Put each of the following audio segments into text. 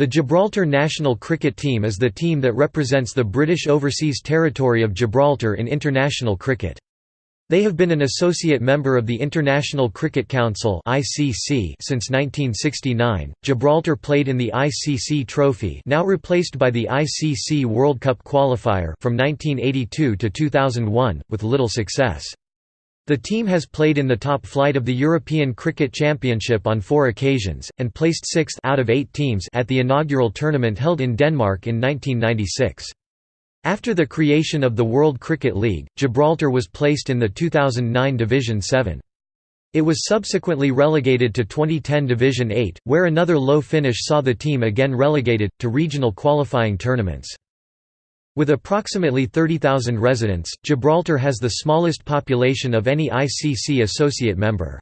The Gibraltar national cricket team is the team that represents the British Overseas Territory of Gibraltar in international cricket. They have been an associate member of the International Cricket Council (ICC) since 1969. Gibraltar played in the ICC Trophy, now replaced by the ICC World Cup qualifier, from 1982 to 2001, with little success. The team has played in the top flight of the European Cricket Championship on four occasions, and placed sixth out of eight teams at the inaugural tournament held in Denmark in 1996. After the creation of the World Cricket League, Gibraltar was placed in the 2009 Division 7. It was subsequently relegated to 2010 Division 8, where another low finish saw the team again relegated, to regional qualifying tournaments. With approximately 30,000 residents, Gibraltar has the smallest population of any ICC associate member.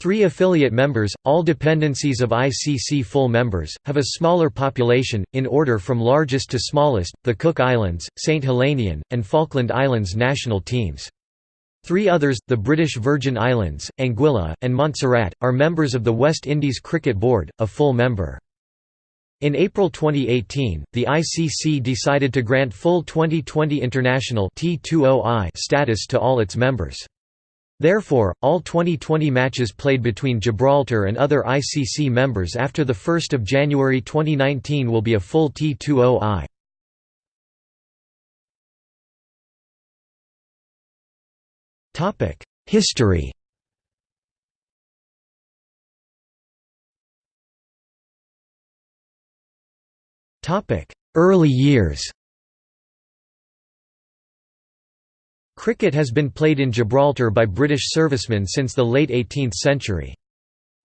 Three affiliate members, all dependencies of ICC full members, have a smaller population, in order from largest to smallest, the Cook Islands, St Helena, and Falkland Islands national teams. Three others, the British Virgin Islands, Anguilla, and Montserrat, are members of the West Indies Cricket Board, a full member. In April 2018, the ICC decided to grant full Twenty20 international T20I status to all its members. Therefore, all Twenty20 matches played between Gibraltar and other ICC members after 1 January 2019 will be a full T20I. History Early years Cricket has been played in Gibraltar by British servicemen since the late 18th century.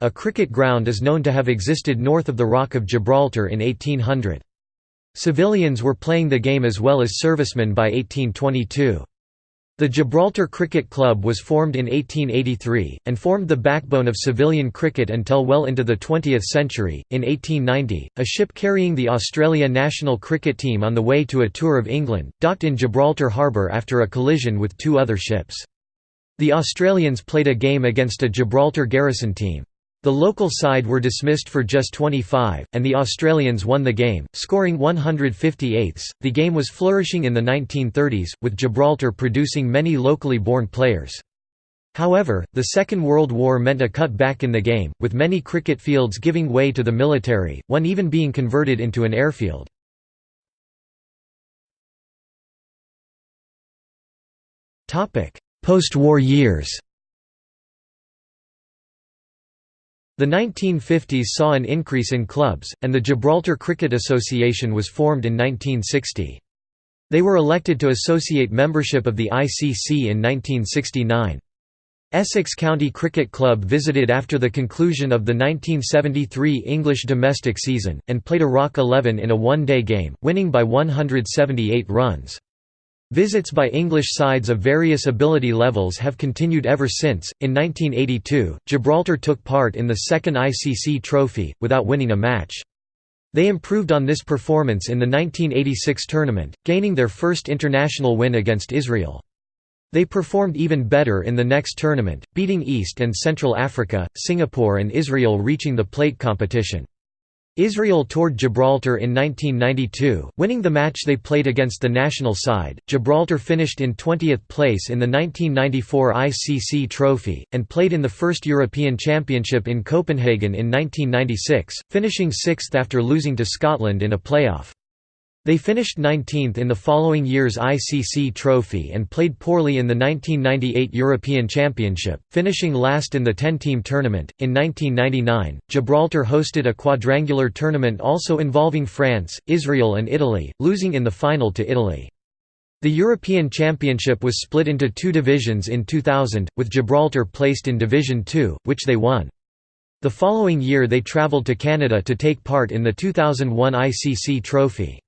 A cricket ground is known to have existed north of the Rock of Gibraltar in 1800. Civilians were playing the game as well as servicemen by 1822. The Gibraltar Cricket Club was formed in 1883, and formed the backbone of civilian cricket until well into the 20th century. In 1890, a ship carrying the Australia national cricket team on the way to a tour of England, docked in Gibraltar harbour after a collision with two other ships. The Australians played a game against a Gibraltar garrison team. The local side were dismissed for just 25, and the Australians won the game, scoring 158. The game was flourishing in the 1930s, with Gibraltar producing many locally born players. However, the Second World War meant a cut back in the game, with many cricket fields giving way to the military, one even being converted into an airfield. Post-war years The 1950s saw an increase in clubs, and the Gibraltar Cricket Association was formed in 1960. They were elected to associate membership of the ICC in 1969. Essex County Cricket Club visited after the conclusion of the 1973 English domestic season, and played a Rock 11 in a one-day game, winning by 178 runs. Visits by English sides of various ability levels have continued ever since. In 1982, Gibraltar took part in the second ICC Trophy, without winning a match. They improved on this performance in the 1986 tournament, gaining their first international win against Israel. They performed even better in the next tournament, beating East and Central Africa, Singapore and Israel reaching the plate competition. Israel toured Gibraltar in 1992, winning the match they played against the national side. Gibraltar finished in 20th place in the 1994 ICC Trophy, and played in the first European Championship in Copenhagen in 1996, finishing sixth after losing to Scotland in a playoff. They finished 19th in the following year's ICC Trophy and played poorly in the 1998 European Championship, finishing last in the 10-team tournament. In 1999, Gibraltar hosted a quadrangular tournament also involving France, Israel and Italy, losing in the final to Italy. The European Championship was split into two divisions in 2000, with Gibraltar placed in Division 2, which they won. The following year they travelled to Canada to take part in the 2001 ICC Trophy.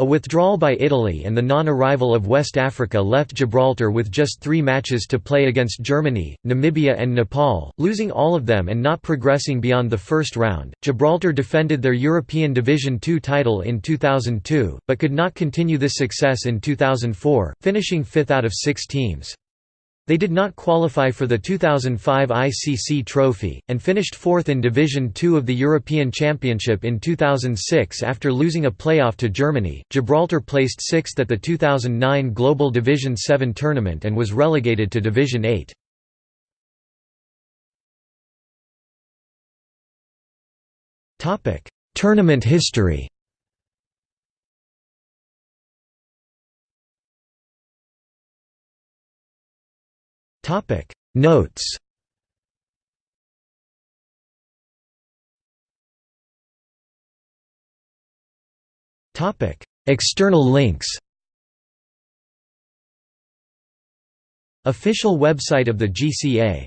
A withdrawal by Italy and the non-arrival of West Africa left Gibraltar with just three matches to play against Germany, Namibia and Nepal, losing all of them and not progressing beyond the first round. Gibraltar defended their European Division II title in 2002, but could not continue this success in 2004, finishing fifth out of six teams. They did not qualify for the 2005 ICC Trophy, and finished fourth in Division Two of the European Championship in 2006 after losing a playoff to Germany. Gibraltar placed sixth at the 2009 Global Division 7 tournament and was relegated to Division 8. Tournament history Topic. Notes. Topic. External links. Official website of the GCA